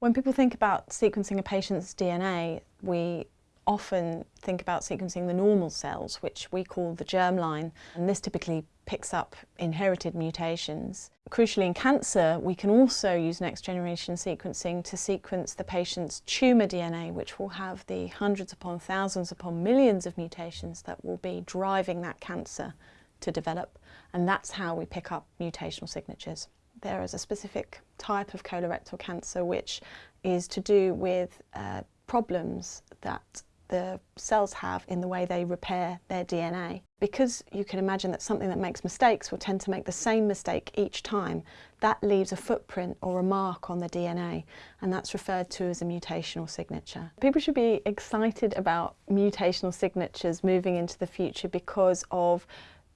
When people think about sequencing a patient's DNA, we often think about sequencing the normal cells, which we call the germline, and this typically picks up inherited mutations. Crucially in cancer, we can also use next generation sequencing to sequence the patient's tumour DNA, which will have the hundreds upon thousands upon millions of mutations that will be driving that cancer to develop, and that's how we pick up mutational signatures. There is a specific type of colorectal cancer which is to do with uh, problems that the cells have in the way they repair their DNA. Because you can imagine that something that makes mistakes will tend to make the same mistake each time, that leaves a footprint or a mark on the DNA and that's referred to as a mutational signature. People should be excited about mutational signatures moving into the future because of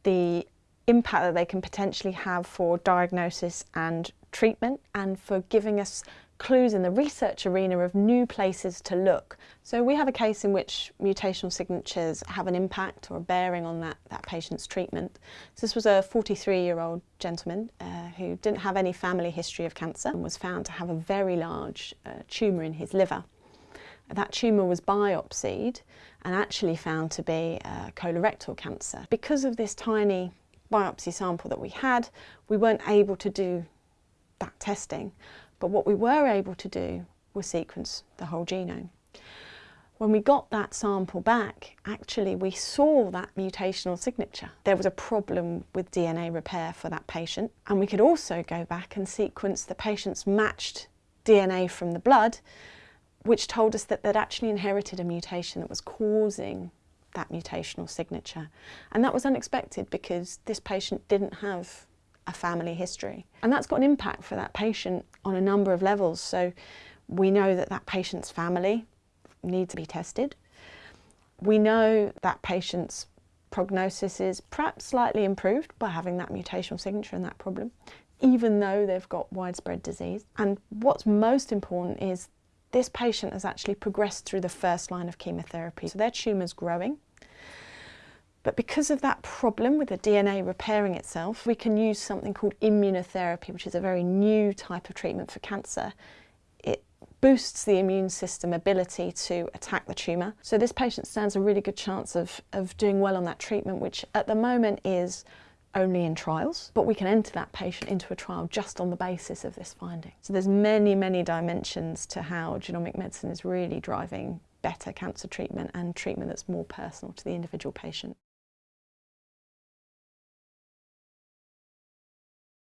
the impact that they can potentially have for diagnosis and treatment and for giving us clues in the research arena of new places to look. So we have a case in which mutational signatures have an impact or a bearing on that, that patient's treatment. So this was a 43-year-old gentleman uh, who didn't have any family history of cancer and was found to have a very large uh, tumour in his liver. That tumour was biopsied and actually found to be uh, colorectal cancer. Because of this tiny biopsy sample that we had, we weren't able to do that testing. But what we were able to do was sequence the whole genome. When we got that sample back, actually we saw that mutational signature. There was a problem with DNA repair for that patient. And we could also go back and sequence the patient's matched DNA from the blood, which told us that they'd actually inherited a mutation that was causing that mutational signature. And that was unexpected because this patient didn't have a family history. And that's got an impact for that patient on a number of levels. So we know that that patient's family needs to be tested. We know that patient's prognosis is perhaps slightly improved by having that mutational signature and that problem, even though they've got widespread disease. And what's most important is this patient has actually progressed through the first line of chemotherapy. So their tumour's growing. But because of that problem with the DNA repairing itself, we can use something called immunotherapy, which is a very new type of treatment for cancer. It boosts the immune system ability to attack the tumour. So this patient stands a really good chance of, of doing well on that treatment, which at the moment is only in trials, but we can enter that patient into a trial just on the basis of this finding. So there's many, many dimensions to how genomic medicine is really driving better cancer treatment and treatment that's more personal to the individual patient.